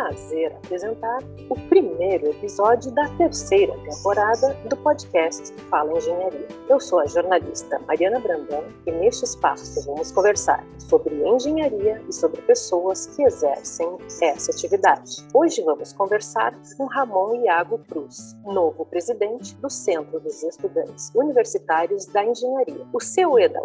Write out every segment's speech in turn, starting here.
prazer apresentar o primeiro episódio da terceira temporada do podcast Fala Engenharia. Eu sou a jornalista Mariana Brandão e neste espaço vamos conversar sobre engenharia e sobre pessoas que exercem essa atividade. Hoje vamos conversar com Ramon Iago Cruz, novo presidente do Centro dos Estudantes Universitários da Engenharia. O CUE da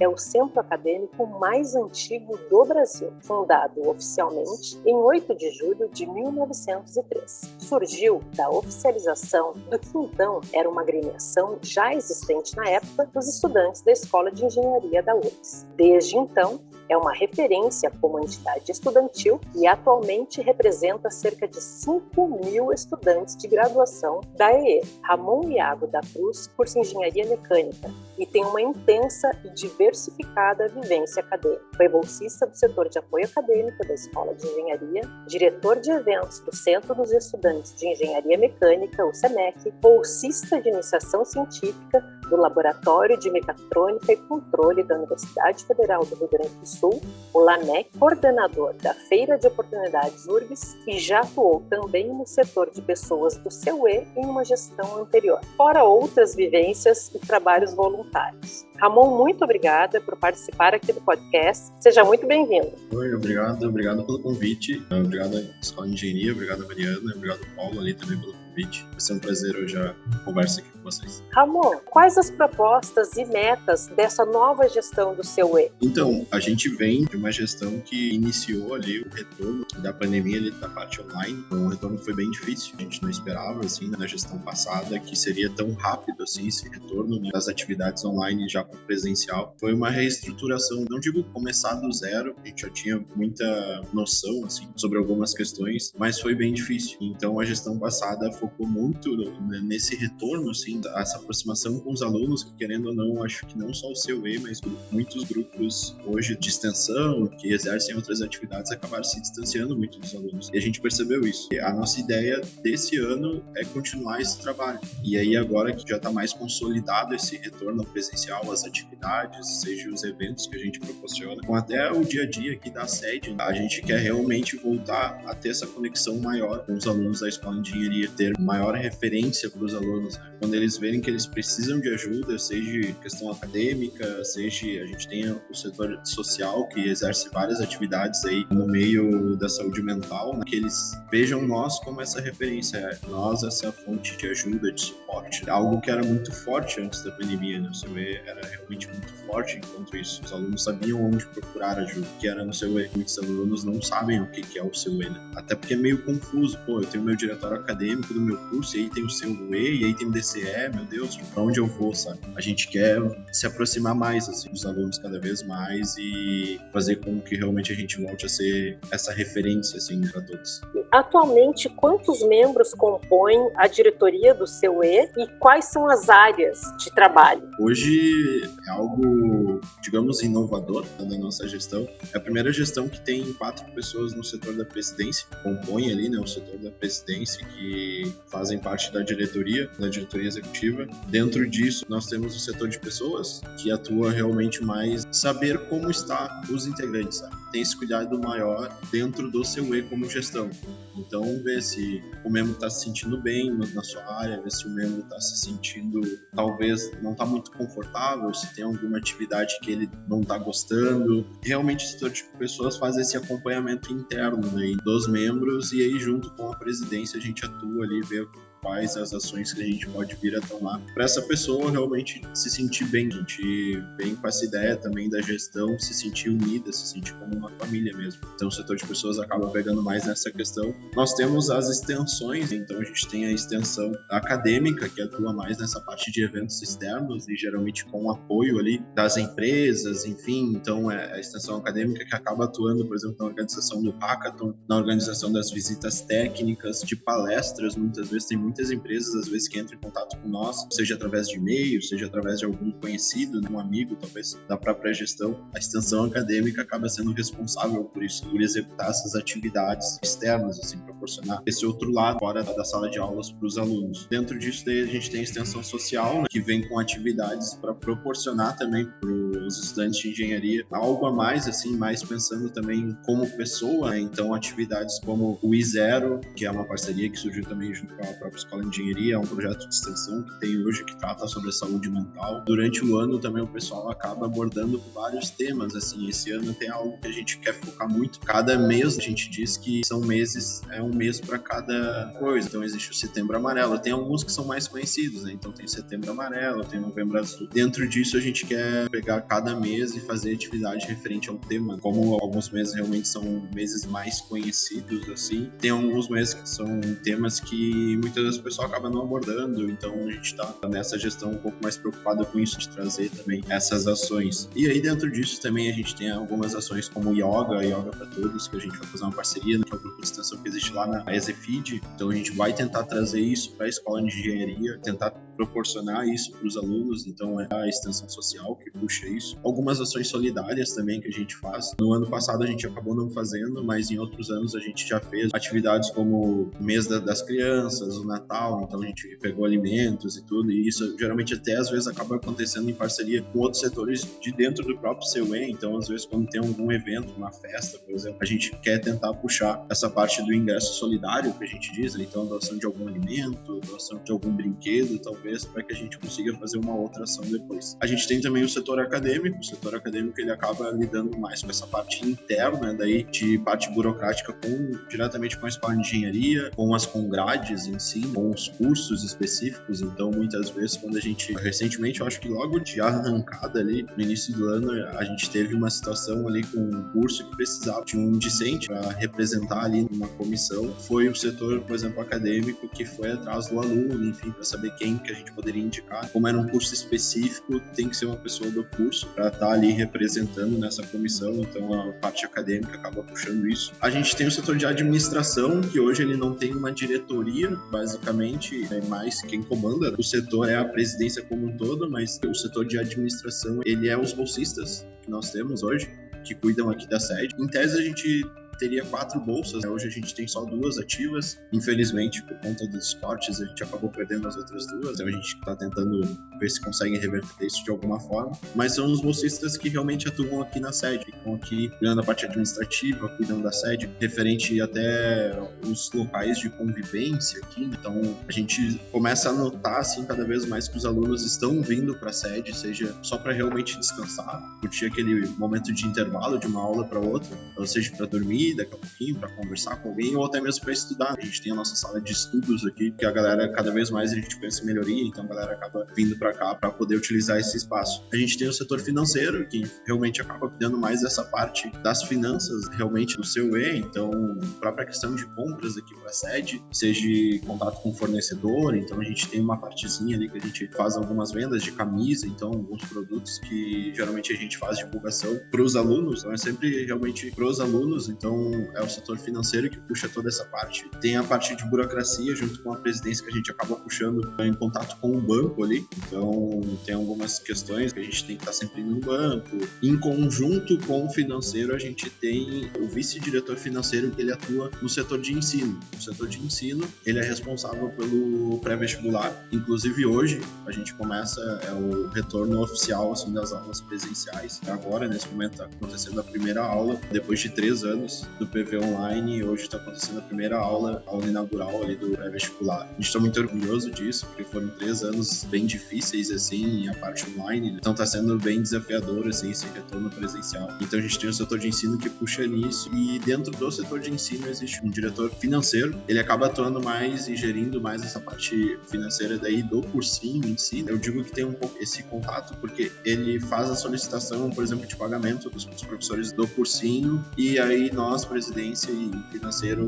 É o centro acadêmico mais antigo do Brasil, fundado oficialmente em 8 de julho de 1903. Surgiu da oficialização do que então era uma agremiação já existente na época dos estudantes da Escola de Engenharia da URGS. Desde então, é uma referência como entidade estudantil e atualmente representa cerca de 5 mil estudantes de graduação da EE. Ramon Iago da Cruz cursa Engenharia Mecânica e tem uma intensa e diversificada vivência acadêmica. Foi bolsista do setor de apoio acadêmico da Escola de Engenharia, diretor de eventos do Centro dos Estudantes de Engenharia Mecânica, o SEMEC, bolsista de iniciação científica do Laboratório de Mecatrônica e Controle da Universidade Federal do Rio Grande do Sul, o LAMEC, coordenador da Feira de Oportunidades URBS e já atuou também no setor de pessoas do CUE em uma gestão anterior, fora outras vivências e trabalhos voluntários. Ramon, muito obrigada por participar aqui do podcast. Seja muito bem-vindo. Oi, obrigado, obrigado pelo convite. Obrigado à Escola de Engenharia, obrigado Mariana, obrigado Paulo ali também pelo convite. Vai ser um prazer hoje a conversa aqui com vocês. Ramon, quais as propostas e metas dessa nova gestão do seu E? Então, a gente vem de uma gestão que iniciou ali o retorno da pandemia ali da parte online. Então, o retorno foi bem difícil. A gente não esperava assim na gestão passada que seria tão rápido assim esse retorno né, das atividades online já com presencial. Foi uma reestruturação, não digo começar do zero, a gente já tinha muita noção assim sobre algumas questões, mas foi bem difícil. Então, a gestão passada foi focou muito nesse retorno, assim, essa aproximação com os alunos, que querendo ou não, acho que não só o seu E, mas muitos grupos hoje de extensão, que exercem outras atividades, acabaram se distanciando muito dos alunos. E a gente percebeu isso. E a nossa ideia desse ano é continuar esse trabalho. E aí, agora que já está mais consolidado esse retorno presencial, as atividades, seja os eventos que a gente proporciona, com até o dia a dia aqui da sede, a gente quer realmente voltar a ter essa conexão maior com os alunos da escola de engenharia, ter maior referência para os alunos. Né? Quando eles verem que eles precisam de ajuda, seja questão acadêmica, seja a gente tem o setor social que exerce várias atividades aí no meio da saúde mental, né? que eles vejam nós como essa referência, nós essa fonte de ajuda, de suporte. Algo que era muito forte antes da pandemia, né? Você vê, era realmente muito forte enquanto isso. Os alunos sabiam onde procurar ajuda, que era no seu E. Muitos alunos não sabem o que é o seu E, né? Até porque é meio confuso. Pô, eu tenho meu diretório acadêmico do meu curso, e aí tem o seu E, e aí tem o DCE, meu Deus, pra onde eu vou, sabe? A gente quer se aproximar mais, assim, dos alunos cada vez mais e fazer com que realmente a gente volte a ser essa referência, assim, para todos. Atualmente, quantos membros compõem a diretoria do seu E e quais são as áreas de trabalho? Hoje é algo, digamos, inovador da nossa gestão. É a primeira gestão que tem quatro pessoas no setor da presidência, compõe ali, né, o setor da presidência que fazem parte da diretoria, da diretoria executiva. Dentro disso, nós temos o setor de pessoas, que atua realmente mais saber como está os integrantes, sabe? Tem esse cuidado maior dentro do seu E como gestão. Então, ver se o membro está se sentindo bem na sua área, ver se o membro está se sentindo, talvez, não está muito confortável, se tem alguma atividade que ele não está gostando. Realmente, o setor de pessoas faz esse acompanhamento interno né, dos membros e aí, junto com a presidência, a gente atua ali, vê quais as ações que a gente pode vir a tomar para essa pessoa realmente se sentir bem. Gente vem com essa ideia também da gestão, se sentir unida, se sentir como uma família mesmo. Então o setor de pessoas acaba pegando mais nessa questão. Nós temos as extensões, então a gente tem a extensão acadêmica, que atua mais nessa parte de eventos externos e geralmente com apoio ali das empresas, enfim. Então é a extensão acadêmica que acaba atuando, por exemplo, na organização do hackathon, na organização das visitas técnicas, de palestras, muitas vezes tem muito muitas empresas, às vezes, que entram em contato com nós, seja através de e-mail, seja através de algum conhecido, né, um amigo, talvez, da própria gestão, a extensão acadêmica acaba sendo responsável por isso, por executar essas atividades externas, assim, proporcionar esse outro lado fora da sala de aulas para os alunos. Dentro disso, daí, a gente tem a extensão social, né, que vem com atividades para proporcionar também para os estudantes de engenharia algo a mais, assim, mais pensando também como pessoa, né? então atividades como o I0, que é uma parceria que surgiu também junto com a própria Escola de Engenharia, é um projeto de extensão que tem hoje que trata sobre a saúde mental. Durante o ano também o pessoal acaba abordando vários temas, assim, esse ano tem algo que a gente quer focar muito. Cada mês a gente diz que são meses, é um mês para cada coisa. Então existe o Setembro Amarelo, tem alguns que são mais conhecidos, né? Então tem Setembro Amarelo, tem Novembro Azul. Dentro disso a gente quer pegar cada mês e fazer atividade referente ao tema. Como alguns meses realmente são meses mais conhecidos, assim, tem alguns meses que são temas que muitas o pessoal acaba não abordando, então a gente está nessa gestão um pouco mais preocupado com isso, de trazer também essas ações. E aí dentro disso também a gente tem algumas ações como Yoga, Yoga para Todos, que a gente vai fazer uma parceria, né, que é o grupo de extensão que existe lá na Exefid, então a gente vai tentar trazer isso para a escola de engenharia, tentar proporcionar isso para os alunos, então é a extensão social que puxa isso. Algumas ações solidárias também que a gente faz. No ano passado a gente acabou não fazendo, mas em outros anos a gente já fez atividades como o mês das crianças, o Natal, então a gente pegou alimentos e tudo, e isso geralmente até às vezes acaba acontecendo em parceria com outros setores de dentro do próprio CUE, então às vezes quando tem algum evento, uma festa, por exemplo, a gente quer tentar puxar essa parte do ingresso solidário, que a gente diz, né? então doação de algum alimento, doação de algum brinquedo, talvez para que a gente consiga fazer uma outra ação depois. A gente tem também o setor acadêmico, o setor acadêmico ele acaba lidando mais com essa parte interna, daí de parte burocrática com diretamente com a escola de engenharia, com as congrades em si, com os cursos específicos. Então, muitas vezes, quando a gente recentemente, eu acho que logo de arrancada ali, no início do ano, a gente teve uma situação ali com um curso que precisava de um discente para representar ali numa comissão. Foi o setor, por exemplo, acadêmico que foi atrás do aluno, enfim, para saber quem que a gente poderia indicar. Como era um curso específico, tem que ser uma pessoa do curso para estar tá ali representando nessa comissão, então a parte acadêmica acaba puxando isso. A gente tem o setor de administração, que hoje ele não tem uma diretoria, basicamente, é mais quem comanda o setor é a presidência como um todo, mas o setor de administração, ele é os bolsistas que nós temos hoje, que cuidam aqui da sede. Em tese, a gente teria quatro bolsas. Né? Hoje a gente tem só duas ativas. Infelizmente, por conta dos cortes, a gente acabou perdendo as outras duas. Então a gente está tentando ver se consegue reverter isso de alguma forma. Mas são os bolsistas que realmente atuam aqui na sede, ficam aqui cuidando da parte administrativa, cuidando da sede, referente até os locais de convivência aqui. Então a gente começa a notar assim cada vez mais que os alunos estão vindo para a sede, seja só para realmente descansar, curtir aquele momento de intervalo de uma aula para outra, ou seja para dormir daqui a pouquinho para conversar com alguém ou até mesmo para estudar. A gente tem a nossa sala de estudos aqui, que a galera cada vez mais a gente pensa em melhoria, então a galera acaba vindo para cá para poder utilizar esse espaço. A gente tem o setor financeiro, que realmente acaba cuidando mais dessa parte das finanças realmente do seu E, então a própria questão de compras aqui para a sede, seja contato com o fornecedor, então a gente tem uma partezinha ali que a gente faz algumas vendas de camisa, então alguns produtos que geralmente a gente faz divulgação para os alunos, então é sempre realmente para os alunos, então é o setor financeiro que puxa toda essa parte. Tem a parte de burocracia, junto com a presidência, que a gente acaba puxando em contato com o banco ali. Então, tem algumas questões que a gente tem que estar sempre no banco. Em conjunto com o financeiro, a gente tem o vice-diretor financeiro que ele atua no setor de ensino. O setor de ensino, ele é responsável pelo pré-vestibular. Inclusive, hoje, a gente começa é o retorno oficial assim, das aulas presenciais. Agora, nesse momento, está acontecendo a primeira aula, depois de três anos do PV Online e hoje está acontecendo a primeira aula, aula inaugural ali do pré-vestibular. Gente está muito orgulhoso disso, porque foram três anos bem difíceis, assim, a parte online, né? então está sendo bem desafiador, assim, esse retorno presencial. Então a gente tem o setor de ensino que puxa nisso e dentro do setor de ensino existe um diretor financeiro, ele acaba atuando mais e gerindo mais essa parte financeira daí do cursinho em si. Eu digo que tem um pouco esse contato porque ele faz a solicitação, por exemplo, de pagamento dos professores do cursinho e aí nós nós, presidência e financeiro,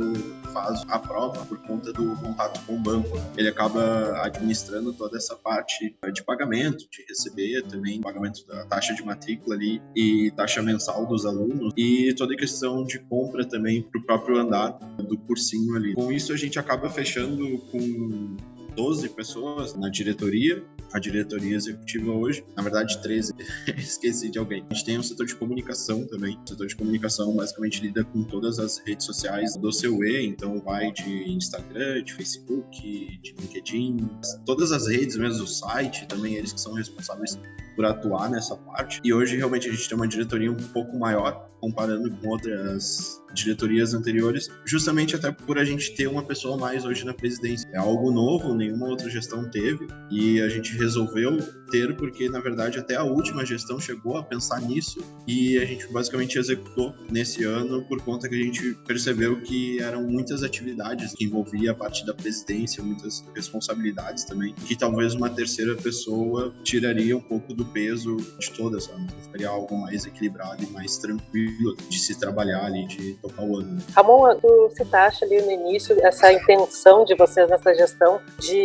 faz a prova por conta do contato com o banco. Ele acaba administrando toda essa parte de pagamento, de receber também pagamento da taxa de matrícula ali e taxa mensal dos alunos e toda a questão de compra também para o próprio andar do cursinho ali. Com isso, a gente acaba fechando com 12 pessoas na diretoria, a diretoria executiva hoje, na verdade 13, esqueci de alguém. A gente tem um setor de comunicação também. O setor de comunicação basicamente lida com todas as redes sociais do seu E, então vai de Instagram, de Facebook, de LinkedIn, todas as redes mesmo, o site, também eles que são responsáveis por atuar nessa parte. E hoje realmente a gente tem uma diretoria um pouco maior, comparando com outras diretorias anteriores, justamente até por a gente ter uma pessoa mais hoje na presidência. É algo novo, nenhuma outra gestão teve, e a gente resolveu ter porque, na verdade, até a última gestão chegou a pensar nisso e a gente basicamente executou nesse ano por conta que a gente percebeu que eram muitas atividades que envolvia a parte da presidência, muitas responsabilidades também, que talvez uma terceira pessoa tiraria um pouco do peso de todas, sabe? Ficaria algo mais equilibrado e mais tranquilo de se trabalhar ali, de tocar o ano. Ramon, tu citaste ali no início essa intenção de vocês nessa gestão de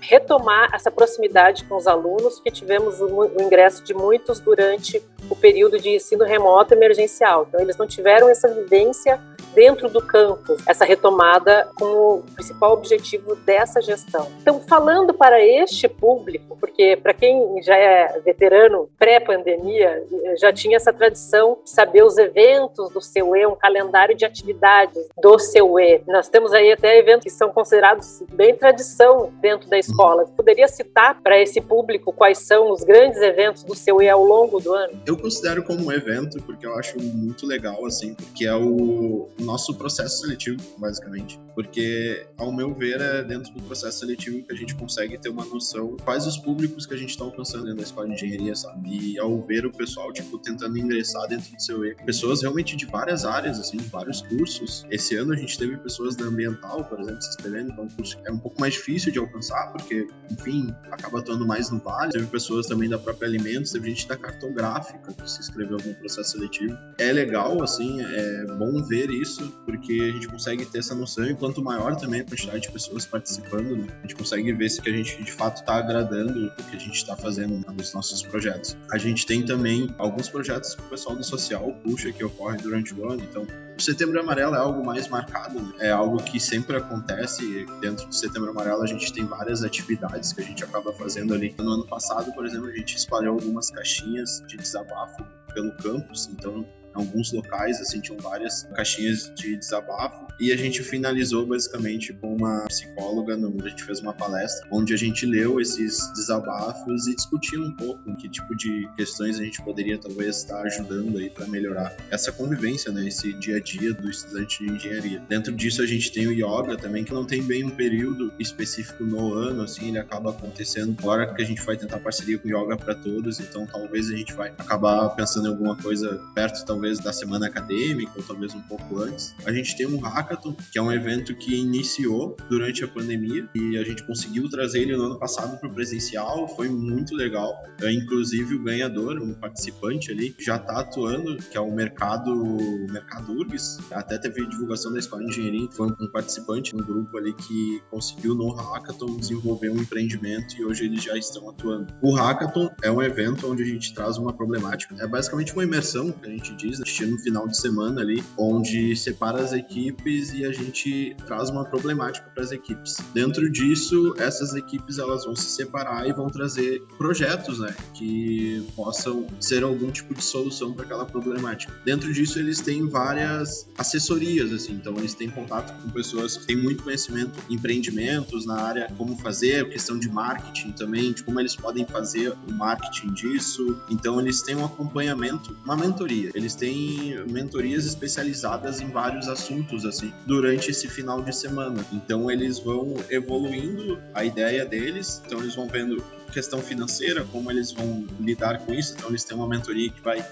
retomar essa proximidade com os alunos, que tivemos o ingresso de muitos durante o período de ensino remoto emergencial. Então, eles não tiveram essa vivência dentro do campus, essa retomada com o principal objetivo dessa gestão. Então, falando para este público, porque para quem já é veterano pré-pandemia, já tinha essa tradição de saber os eventos do seu E, um calendário de atividades do seu E. Nós temos aí até eventos que são considerados bem tradição dentro da escola. Você poderia citar para esse público quais são os grandes eventos do seu E ao longo do ano? Eu considero como um evento porque eu acho muito legal, assim, porque é o nosso processo seletivo, basicamente. Porque, ao meu ver, é dentro do processo seletivo que a gente consegue ter uma noção quais os públicos que a gente está alcançando dentro da escola de engenharia, sabe? E ao ver o pessoal, tipo, tentando ingressar dentro do seu E, pessoas realmente de várias áreas, assim, de vários cursos. Esse ano a gente teve pessoas da ambiental, por exemplo, se inscrevendo, então é um curso é um pouco mais difícil de alcançar, porque, enfim, acaba atuando mais no vale. Teve pessoas também da própria alimentos, teve gente da cartográfica que se inscreveu no processo seletivo. É legal, assim, é bom ver isso, porque a gente consegue ter essa noção e quanto maior também a quantidade de pessoas participando, né, a gente consegue ver se que a gente de fato está agradando o que a gente está fazendo nos nossos projetos. A gente tem também alguns projetos que o pessoal do social puxa que ocorre durante o ano, então o Setembro Amarelo é algo mais marcado, né? é algo que sempre acontece. Dentro do Setembro Amarelo, a gente tem várias atividades que a gente acaba fazendo ali. No ano passado, por exemplo, a gente espalhou algumas caixinhas de desabafo pelo campus, então alguns locais, assim, tinham várias caixinhas de desabafo. E a gente finalizou basicamente com uma psicóloga, a gente fez uma palestra, onde a gente leu esses desabafos e discutiu um pouco que tipo de questões a gente poderia talvez estar ajudando aí para melhorar essa convivência, né, esse dia a dia do estudante de engenharia. Dentro disso a gente tem o yoga também, que não tem bem um período específico no ano, assim, ele acaba acontecendo agora que a gente vai tentar parceria com yoga para todos, então talvez a gente vai acabar pensando em alguma coisa perto, talvez talvez da semana acadêmica ou talvez um pouco antes. A gente tem um hackathon, que é um evento que iniciou durante a pandemia e a gente conseguiu trazer ele no ano passado para o presencial, foi muito legal. É, inclusive o ganhador, um participante ali, já está atuando, que é o mercado, mercado URGS. Até teve divulgação da Escola de Engenharia, foi um participante, um grupo ali que conseguiu no hackathon desenvolver um empreendimento e hoje eles já estão atuando. O hackathon é um evento onde a gente traz uma problemática, é basicamente uma imersão que a gente diz assistir no final de semana ali, onde separa as equipes e a gente traz uma problemática para as equipes. Dentro disso, essas equipes elas vão se separar e vão trazer projetos, né, que possam ser algum tipo de solução para aquela problemática. Dentro disso, eles têm várias assessorias, assim, então eles têm contato com pessoas que têm muito conhecimento em empreendimentos na área como fazer, questão de marketing também, de como eles podem fazer o marketing disso. Então eles têm um acompanhamento, uma mentoria. Eles têm mentorias especializadas em vários assuntos assim durante esse final de semana. Então eles vão evoluindo a ideia deles, então eles vão vendo questão financeira, como eles vão lidar com isso. Então eles têm uma mentoria que vai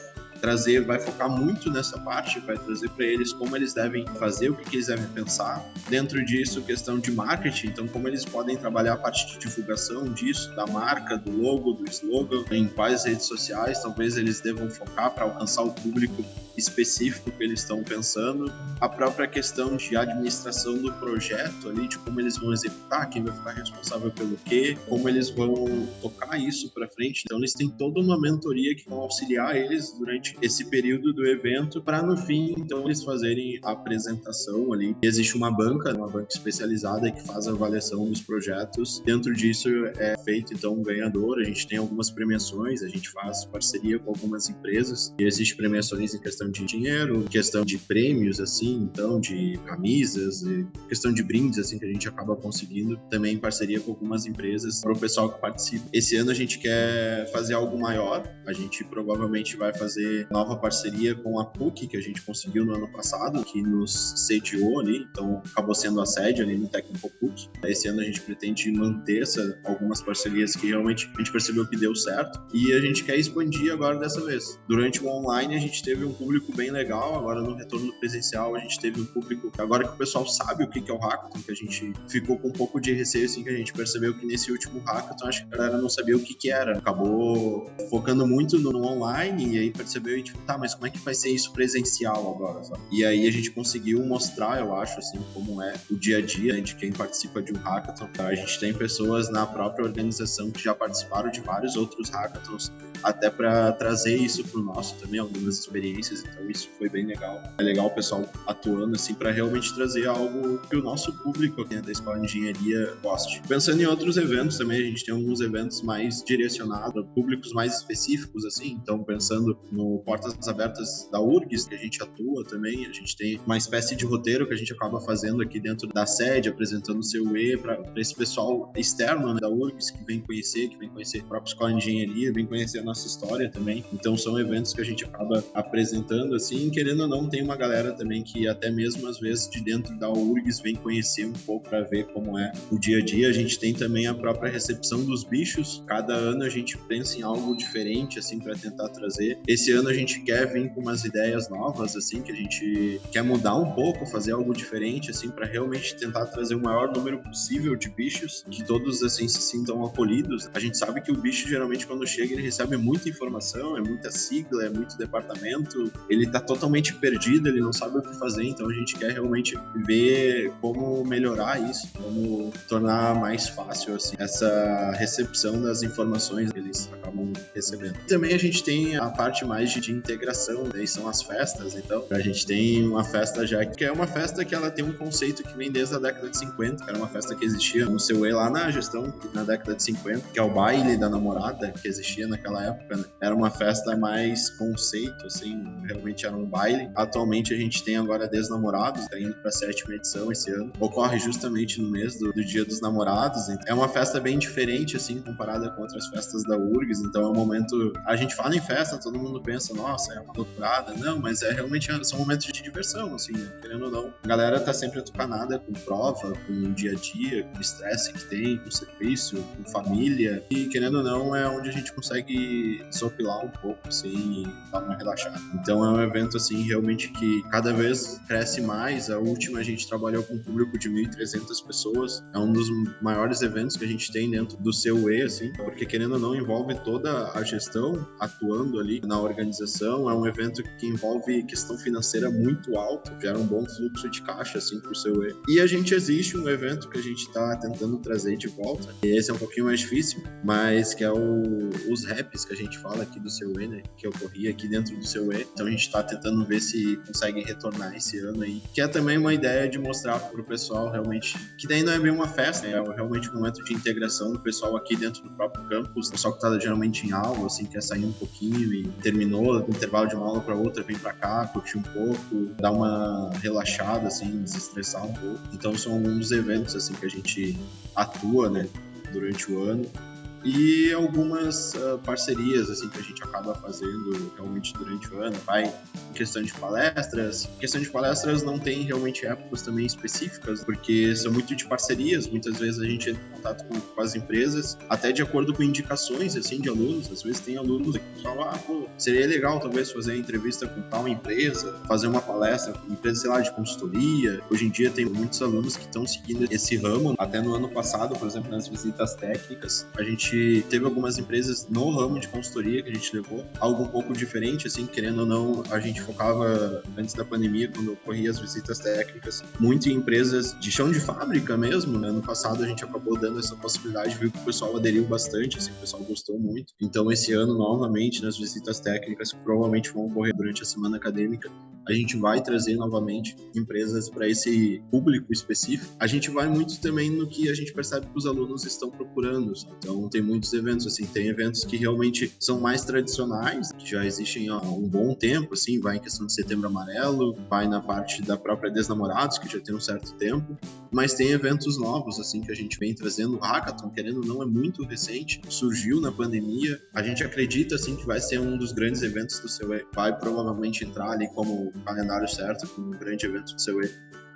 trazer, vai focar muito nessa parte, vai trazer para eles como eles devem fazer, o que, que, eles devem pensar. Dentro disso, questão de marketing, então como eles podem trabalhar a parte de divulgação disso, da marca, do logo, do slogan, em quais redes sociais talvez eles devam focar para alcançar o público específico que eles estão pensando, a própria questão de administração do projeto ali, de como eles vão executar, quem vai ficar responsável pelo quê, como eles vão tocar isso para frente. Então eles têm toda uma mentoria que vão auxiliar eles durante esse período do evento para no fim, então, eles fazerem a apresentação ali. Existe uma banca, uma banca especializada que faz a avaliação dos projetos. Dentro disso é feito então um ganhador. A gente tem algumas premiações, a gente faz parceria com algumas empresas e existe premiações em questão de dinheiro, questão de prêmios assim, então de camisas, questão de brindes assim que a gente acaba conseguindo também em parceria com algumas empresas para o pessoal que participa. Esse ano a gente quer fazer algo maior. A gente provavelmente vai fazer nova parceria com a PUC que a gente conseguiu no ano passado, que nos sediou ali, então acabou sendo a sede ali no Técnico PUC. Esse ano a gente pretende manter essa, algumas parcerias que realmente a gente percebeu que deu certo e a gente quer expandir agora dessa vez. Durante o online a gente teve um público bem legal, agora no retorno presencial a gente teve um público, agora que o pessoal sabe o que é o hackathon, que a gente ficou com um pouco de receio assim que a gente percebeu que nesse último hackathon acho que a galera não sabia o que que era. Acabou focando muito no online e aí percebeu e tipo, tá, mas como é que vai ser isso presencial agora, sabe? E aí a gente conseguiu mostrar, eu acho, assim, como é o dia a dia de quem participa de um hackathon. A gente tem pessoas na própria organização que já participaram de vários outros hackathons, até para trazer isso pro nosso também, algumas experiências. Então isso foi bem legal. É legal o pessoal atuando assim para realmente trazer algo que o nosso público aqui da Escola de Engenharia goste. Pensando em outros eventos também, a gente tem alguns eventos mais direcionados públicos mais específicos assim. Então pensando no Portas Abertas da URGS, que a gente atua também, a gente tem uma espécie de roteiro que a gente acaba fazendo aqui dentro da sede, apresentando o seu E para esse pessoal externo né, da URGS que vem conhecer, que vem conhecer a própria escola de engenharia, vem conhecer a nossa história também. Então são eventos que a gente acaba apresentando assim, querendo ou não, tem uma galera também que até mesmo às vezes de dentro da URGS vem conhecer um pouco para ver como é o dia a dia. A gente tem também a própria recepção dos bichos. Cada ano a gente pensa em algo diferente assim para tentar trazer. Esse ano a gente quer vir com umas ideias novas assim que a gente quer mudar um pouco, fazer algo diferente assim para realmente tentar trazer o maior número possível de bichos, que todos assim se sintam acolhidos. A gente sabe que o bicho geralmente quando chega ele recebe muita informação, é muita sigla, é muito departamento, ele tá totalmente perdido, ele não sabe o que fazer, então a gente quer realmente ver como melhorar isso, como tornar mais fácil assim essa recepção das informações que eles acabam recebendo. Também a gente tem a parte mais de, de integração, daí são as festas, então a gente tem uma festa já que é uma festa que ela tem um conceito que vem desde a década de 50, que era uma festa que existia no seu E lá na gestão na década de 50, que é o baile da namorada, que existia naquela época, né? Era uma festa mais conceito, assim, realmente era um baile. Atualmente a gente tem agora Desnamorados, tá indo pra sétima edição esse ano. Ocorre justamente no mês do, do Dia dos Namorados. É uma festa bem diferente, assim, comparada com outras festas da URGS. Então é um momento. A gente fala em festa, todo mundo pensa, nossa, é uma loucurada. Não, mas é realmente são momentos de diversão, assim, né? querendo ou não. A galera tá sempre atucanada com prova, com o dia a dia, com o estresse que tem, com o serviço, com família. E querendo ou não, é onde a gente consegue sopilar um pouco, assim, e dar uma relaxada. Então é um evento, assim, realmente que cada vez cresce mais. A última a gente trabalhou com um público de 1.300 pessoas. É um dos maiores eventos que a gente tem dentro do seu E, assim, porque querendo ou não, envolve toda a gestão atuando ali na organização. É um evento que envolve questão financeira muito alta, gera um bom fluxo de caixa, assim, pro seu E. E a gente existe um evento que a gente está tentando trazer de volta. E esse é um pouquinho mais difícil, mas que é o, os raps que a gente fala aqui do seu E, né? Que ocorria aqui dentro do seu E. Então a gente está tentando ver se consegue retornar esse ano aí. Que é também uma ideia de mostrar pro pessoal realmente que daí não é bem uma festa, é realmente um momento de integração do pessoal aqui dentro do próprio campus. O pessoal que tá geralmente em aula, assim, quer sair um pouquinho e terminou no intervalo de uma aula para outra, vem para cá, curtir um pouco, dar uma relaxada, assim, desestressar um pouco. Então são alguns eventos, assim, que a gente atua, né, durante o ano e algumas uh, parcerias assim que a gente acaba fazendo realmente durante o ano. Vai em questão de palestras. Em questão de palestras não tem realmente épocas também específicas, porque são muito de parcerias. Muitas vezes a gente entra em contato com, com as empresas, até de acordo com indicações assim de alunos. Às vezes tem alunos que falam, ah, pô, seria legal talvez fazer entrevista com tal empresa, fazer uma palestra com empresa, sei lá, de consultoria. Hoje em dia tem muitos alunos que estão seguindo esse ramo. Até no ano passado, por exemplo, nas visitas técnicas, a gente gente teve algumas empresas no ramo de consultoria que a gente levou, algo um pouco diferente, assim, querendo ou não, a gente focava antes da pandemia, quando ocorria as visitas técnicas, muito em empresas de chão de fábrica mesmo, né? No passado a gente acabou dando essa possibilidade, viu que o pessoal aderiu bastante, assim, o pessoal gostou muito. Então esse ano, novamente, nas visitas técnicas, que provavelmente vão ocorrer durante a semana acadêmica, a gente vai trazer novamente empresas para esse público específico. A gente vai muito também no que a gente percebe que os alunos estão procurando. Então, tem muitos eventos, assim, tem eventos que realmente são mais tradicionais, que já existem há um bom tempo, assim, vai em questão de setembro amarelo, vai na parte da própria Desnamorados, que já tem um certo tempo, mas tem eventos novos, assim, que a gente vem trazendo. O Hackathon, querendo ou não, é muito recente, surgiu na pandemia. A gente acredita, assim, que vai ser um dos grandes eventos do seu vai provavelmente entrar ali como calendário certo, como um grande evento do seu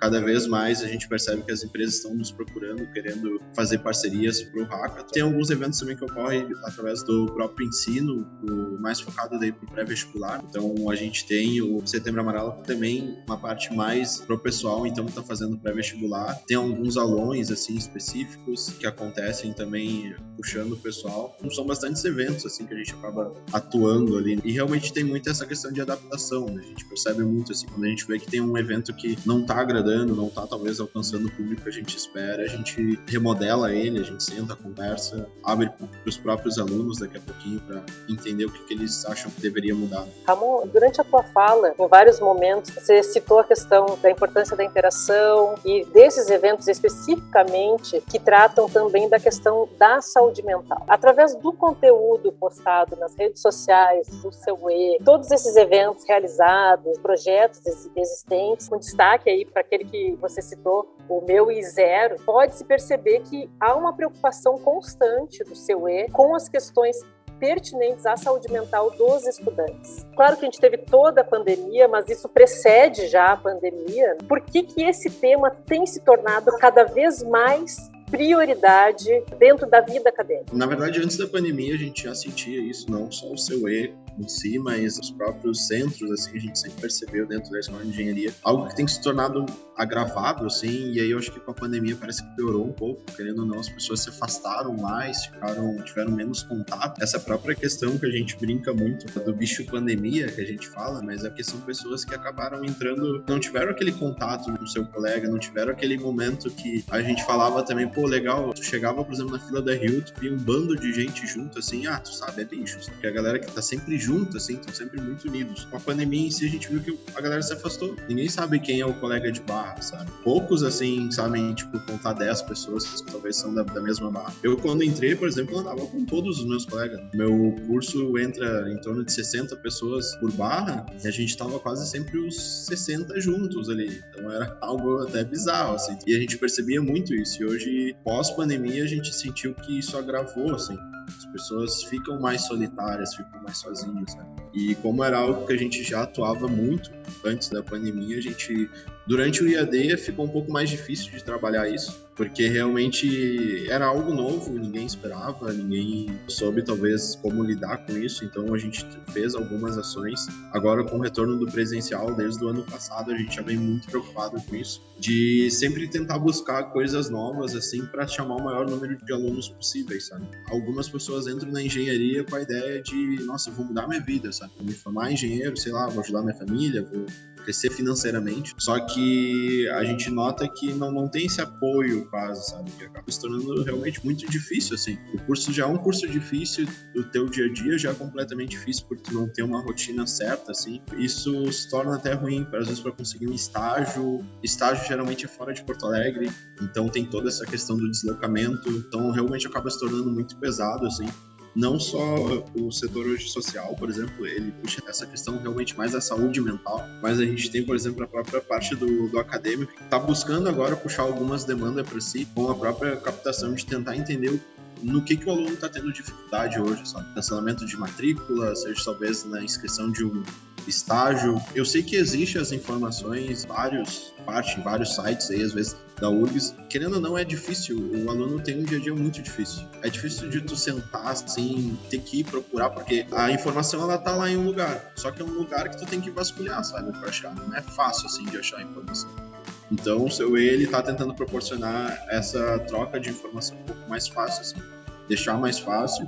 cada vez mais a gente percebe que as empresas estão nos procurando, querendo fazer parcerias para o Hackathon. Tem alguns eventos também que ocorrem através do próprio ensino, o mais focado para o pré-vestibular. Então a gente tem o Setembro Amarelo também uma parte mais pro pessoal, então está fazendo pré-vestibular. Tem alguns aulões assim específicos que acontecem também puxando o pessoal. Então, são bastantes eventos assim que a gente acaba atuando ali e realmente tem muito essa questão de adaptação. Né? A gente percebe muito assim quando a gente vê que tem um evento que não está agradando não está talvez alcançando o público que a gente espera, a gente remodela ele, a gente senta, conversa, abre para os próprios alunos daqui a pouquinho para entender o que, que, eles acham que deveria mudar. Ramon, durante a tua fala, em vários momentos, você citou a questão da importância da interação e desses eventos especificamente que tratam também da questão da saúde mental. Através do conteúdo postado nas redes sociais, do seu E, todos esses eventos realizados, projetos existentes, com destaque aí para aquele aquele que você citou, o meu e zero, pode-se perceber que há uma preocupação constante do seu E com as questões pertinentes à saúde mental dos estudantes. Claro que a gente teve toda a pandemia, mas isso precede já a pandemia. Por que, que esse tema tem se tornado cada vez mais prioridade dentro da vida acadêmica? Na verdade, antes da pandemia, a gente já sentia isso, não só o seu E em si, mas os próprios centros, assim, a gente sempre percebeu dentro da escola de engenharia, algo que tem se tornado agravado, assim, e aí eu acho que com a pandemia parece que piorou um pouco, querendo ou não, as pessoas se afastaram mais, ficaram, tiveram menos contato. Essa própria questão que a gente brinca muito do bicho pandemia, que a gente fala, mas é que são pessoas que acabaram entrando, não tiveram aquele contato com seu colega, não tiveram aquele momento que a gente falava também, pô, legal, tu chegava, por exemplo, na fila da Rio, tu via um bando de gente junto, assim, ah, tu sabe, é lixo, porque a galera que tá sempre junto, assim, estão sempre muito unidos. Com a pandemia em si, a gente viu que a galera se afastou. Ninguém sabe quem é o colega de barra, sabe? Poucos, assim, sabem, tipo, contar 10 pessoas que talvez são da, da mesma barra. Eu, quando entrei, por exemplo, andava com todos os meus colegas. Meu curso entra em torno de 60 pessoas por barra e a gente tava quase sempre os 60 juntos ali. Então era algo até bizarro, assim. E a gente percebia muito isso. E hoje, pós-pandemia, a gente sentiu que isso agravou, assim. As pessoas ficam mais solitárias, ficam mais sozinhas, E como era algo que a gente já atuava muito antes da pandemia, a gente durante o IAD ficou um pouco mais difícil de trabalhar isso porque realmente era algo novo, ninguém esperava, ninguém soube talvez como lidar com isso, então a gente fez algumas ações. Agora com o retorno do presencial desde o ano passado, a gente já vem muito preocupado com isso, de sempre tentar buscar coisas novas assim para chamar o maior número de alunos possíveis, sabe? Algumas pessoas entram na engenharia com a ideia de, nossa, vou mudar minha vida, sabe? Vou me formar engenheiro, sei lá, vou ajudar minha família, vou crescer financeiramente. Só que a gente nota que não, não tem esse apoio quase, sabe? Que acaba se tornando realmente muito difícil, assim. O curso já é um curso difícil, o teu dia a dia já é completamente difícil porque tu não tem uma rotina certa, assim. Isso se torna até ruim, às vezes, para conseguir um estágio. Estágio geralmente é fora de Porto Alegre, então tem toda essa questão do deslocamento. Então realmente acaba se tornando muito pesado, assim não só o setor hoje social, por exemplo, ele puxa essa questão realmente mais da saúde mental, mas a gente tem, por exemplo, a própria parte do, do acadêmico que está buscando agora puxar algumas demandas para si, com a própria captação de tentar entender no que, que o aluno está tendo dificuldade hoje, sabe? Cancelamento de matrícula, seja talvez na inscrição de um estágio. Eu sei que existe as informações, vários, parte em vários sites aí, às vezes da URGS. Querendo ou não, é difícil. O aluno tem um dia a dia muito difícil. É difícil de tu sentar assim, ter que ir procurar, porque a informação ela tá lá em um lugar. Só que é um lugar que tu tem que vasculhar, sabe, para achar. Não é fácil assim de achar a informação. Então, o seu ele está tentando proporcionar essa troca de informação um pouco mais fácil, assim. deixar mais fácil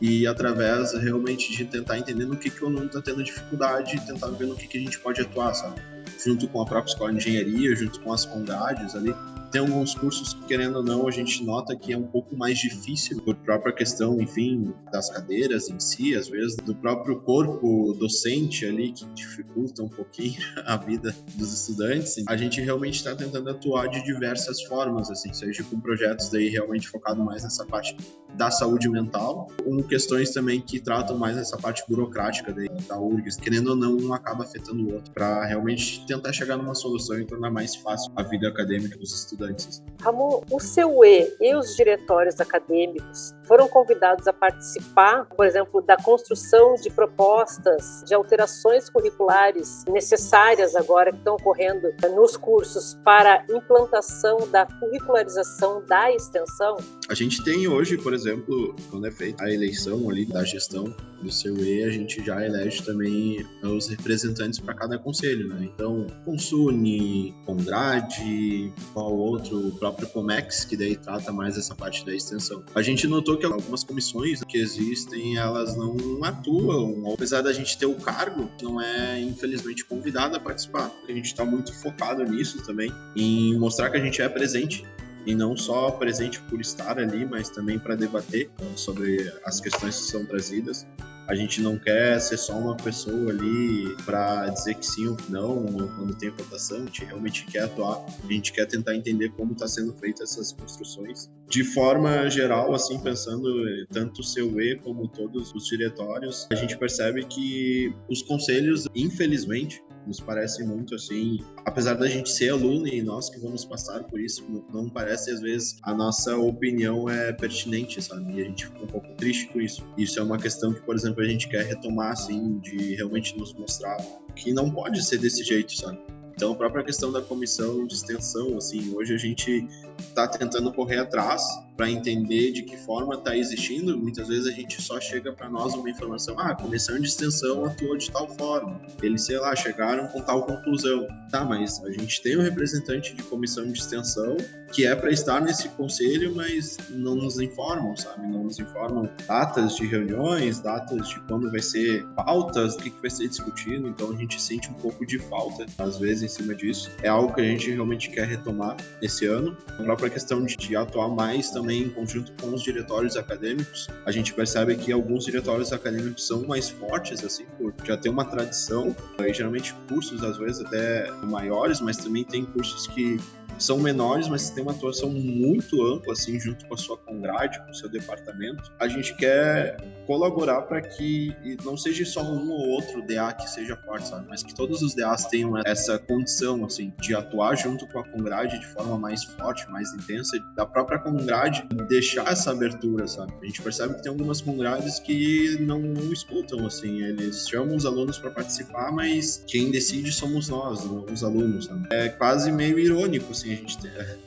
e através realmente de tentar entender no que, que o aluno está tendo dificuldade e tentar ver no que, que a gente pode atuar, sabe? Junto com a própria escola de engenharia, junto com as congrades ali, tem alguns cursos que, querendo ou não, a gente nota que é um pouco mais difícil por própria questão, enfim, das cadeiras em si, às vezes, do próprio corpo docente ali, que dificulta um pouquinho a vida dos estudantes. A gente realmente está tentando atuar de diversas formas, assim, seja com projetos daí realmente focado mais nessa parte da saúde mental, com questões também que tratam mais essa parte burocrática daí, da URGS, querendo ou não, um acaba afetando o outro, para realmente tentar chegar numa solução e tornar mais fácil a vida acadêmica dos estudantes estudantes. Ramon, o seu E e os diretórios acadêmicos foram convidados a participar, por exemplo, da construção de propostas de alterações curriculares necessárias agora que estão ocorrendo nos cursos para implantação da curricularização da extensão? A gente tem hoje, por exemplo, quando é feita a eleição ali da gestão do seu E, a gente já elege também os representantes para cada conselho, né? Então, Consune, Condrade, qual outro, o próprio Comex, que daí trata mais essa parte da extensão. A gente notou que algumas comissões que existem, elas não atuam, apesar da gente ter o cargo, não é infelizmente convidado a participar. A gente está muito focado nisso também, em mostrar que a gente é presente e não só presente por estar ali, mas também para debater sobre as questões que são trazidas. A gente não quer ser só uma pessoa ali para dizer que sim ou que não, quando tem votação, a gente realmente quer atuar, a gente quer tentar entender como está sendo feitas essas construções. De forma geral, assim, pensando tanto o seu E como todos os diretórios, a gente percebe que os conselhos, infelizmente, nos parece muito assim, apesar da gente ser aluno e nós que vamos passar por isso, não parece às vezes a nossa opinião é pertinente, sabe? E a gente fica um pouco triste com isso. Isso é uma questão que, por exemplo, a gente quer retomar, assim, de realmente nos mostrar que não pode ser desse jeito, sabe? Então, a própria questão da comissão de extensão, assim, hoje a gente está tentando correr atrás para entender de que forma está existindo. Muitas vezes a gente só chega para nós uma informação: ah, a comissão de extensão atuou de tal forma. Eles, sei lá, chegaram com tal conclusão. Tá, mas a gente tem um representante de comissão de extensão que é para estar nesse conselho, mas não nos informam, sabe? Não nos informam datas de reuniões, datas de quando vai ser pautas, o que, que vai ser discutido. Então a gente sente um pouco de falta, às vezes, em cima disso. É algo que a gente realmente quer retomar esse ano. A própria questão de, atuar mais também em conjunto com os diretórios acadêmicos. A gente percebe que alguns diretórios acadêmicos são mais fortes, assim, por já ter uma tradição. E, geralmente cursos, às vezes, até maiores, mas também tem cursos que são menores, mas tem uma atuação muito ampla, assim, junto com a sua congrade, com o seu departamento. A gente quer colaborar para que não seja só um ou outro DA que seja forte, sabe? Mas que todos os DAs tenham essa condição, assim, de atuar junto com a congrade de forma mais forte, mais intensa, da própria congrade deixar essa abertura, sabe? A gente percebe que tem algumas congrades que não, não escutam, assim, eles chamam os alunos para participar, mas quem decide somos nós, os alunos, sabe? É quase meio irônico, assim, a gente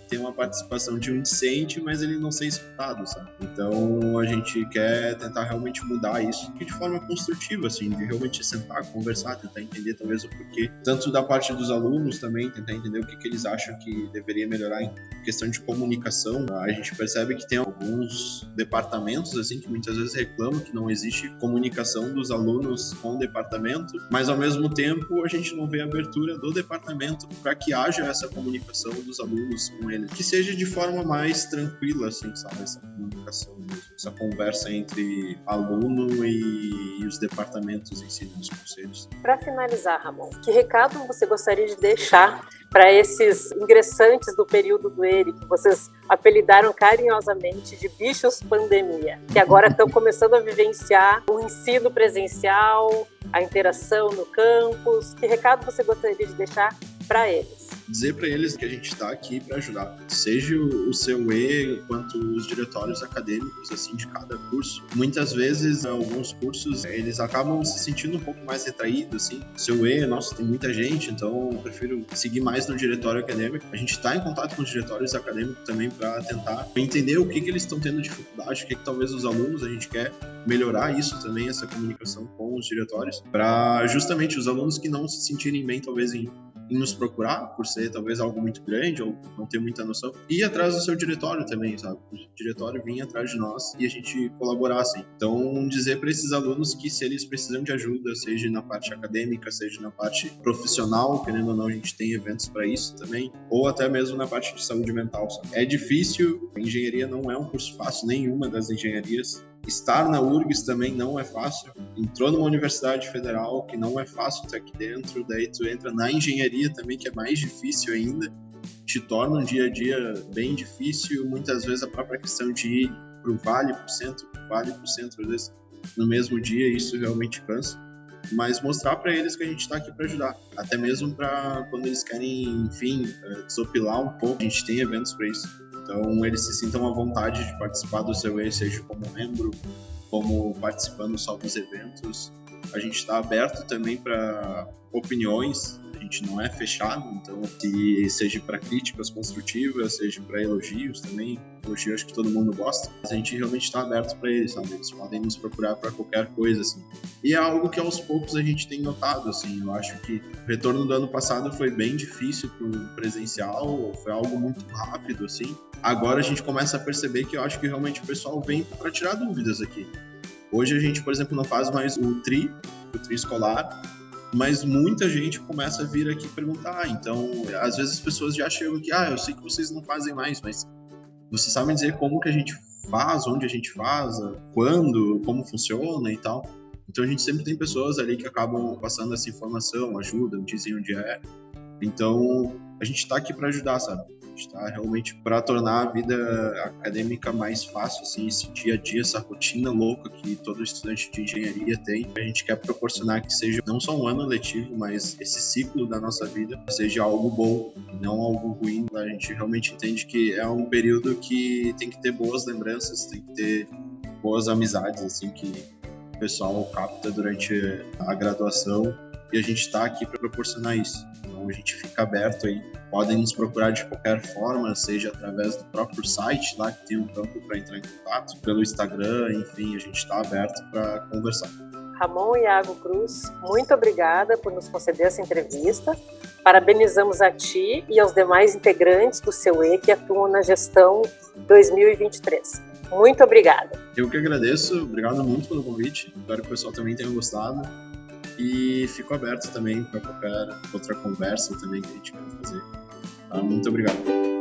tem uma participação de um discente, mas ele não ser escutado, sabe? Então a gente quer tentar realmente mudar isso de forma construtiva, assim, de realmente sentar, conversar, tentar entender talvez o porquê, tanto da parte dos alunos também, tentar entender o que, que eles acham que deveria melhorar em questão de comunicação. A gente percebe que tem alguns departamentos, assim, que muitas vezes reclamam que não existe comunicação dos alunos com o departamento, mas ao mesmo tempo a gente não vê abertura do departamento para que haja essa comunicação dos alunos com ele, que seja de forma mais tranquila, assim, sabe, essa comunicação mesmo, essa conversa entre aluno e, os departamentos em si, nos conselhos. Para finalizar, Ramon, que recado você gostaria de deixar para esses ingressantes do período do ERI, que vocês apelidaram carinhosamente de bichos pandemia, que agora estão começando a vivenciar o ensino presencial, a interação no campus. Que recado você gostaria de deixar para eles? Dizer para eles que a gente está aqui para ajudar, seja o seu E quanto os diretórios acadêmicos assim de cada curso. Muitas vezes alguns cursos eles acabam se sentindo um pouco mais retraídos assim. Seu E, nossa, tem muita gente, então eu prefiro seguir mais no diretório acadêmico. A gente está em contato com os diretórios acadêmicos também para tentar entender o que que eles estão tendo dificuldade, o que, que talvez os alunos a gente quer melhorar isso também essa comunicação com os diretórios para justamente os alunos que não se sentirem bem talvez em nos procurar, por ser talvez algo muito grande ou não ter muita noção, e atrás do seu diretório também, sabe? O diretório vinha atrás de nós e a gente colaborasse. Então, dizer para esses alunos que se eles precisam de ajuda, seja na parte acadêmica, seja na parte profissional, querendo ou não, a gente tem eventos para isso também, ou até mesmo na parte de saúde mental. Sabe? É difícil, engenharia não é um curso fácil, nenhuma das engenharias, Estar na URGS também não é fácil. Entrou numa universidade federal que não é fácil estar aqui dentro, daí tu entra na engenharia também, que é mais difícil ainda. Te torna um dia a dia bem difícil. Muitas vezes a própria questão de ir para o vale, para o centro, para o vale, para o centro, às vezes no mesmo dia, isso realmente cansa. Mas mostrar para eles que a gente está aqui para ajudar. Até mesmo para quando eles querem, enfim, eh, desopilar um pouco, a gente tem eventos para isso então, eles se sintam à vontade de participar do seu E, seja como membro, como participando só dos eventos. A gente está aberto também para opiniões gente não é fechado, então se seja para críticas construtivas, seja para elogios também, elogios que todo mundo gosta, a gente realmente está aberto para eles, sabe? Eles podem nos procurar para qualquer coisa, assim. E é algo que aos poucos a gente tem notado, assim, eu acho que o retorno do ano passado foi bem difícil para o presencial, foi algo muito rápido, assim. Agora a gente começa a perceber que eu acho que realmente o pessoal vem para tirar dúvidas aqui. Hoje a gente, por exemplo, não faz mais o TRI, o TRI escolar, mas muita gente começa a vir aqui perguntar. Então, às vezes as pessoas já chegam aqui, ah, eu sei que vocês não fazem mais, mas vocês sabem dizer como que a gente faz, onde a gente faz, quando, como funciona e tal. Então a gente sempre tem pessoas ali que acabam passando essa informação, ajudam, dizem onde é. Então a gente está aqui para ajudar, sabe? Está realmente para tornar a vida acadêmica mais fácil, assim, esse dia a dia, essa rotina louca que todo estudante de engenharia tem. A gente quer proporcionar que seja não só um ano letivo, mas esse ciclo da nossa vida seja algo bom não algo ruim. A gente realmente entende que é um período que tem que ter boas lembranças, tem que ter boas amizades, assim, que o pessoal capta durante a graduação e a gente está aqui para proporcionar isso. Então a gente fica aberto aí. Podem nos procurar de qualquer forma, seja através do próprio site lá que tem um campo para entrar em contato, pelo Instagram, enfim, a gente está aberto para conversar. Ramon Iago Cruz, muito obrigada por nos conceder essa entrevista. Parabenizamos a ti e aos demais integrantes do seu E que atuam na gestão 2023. Muito obrigada. Eu que agradeço, obrigado muito pelo convite. Espero que o pessoal também tenha gostado. E fico aberto também para qualquer outra conversa também que a gente queira fazer. Tá? Muito obrigado.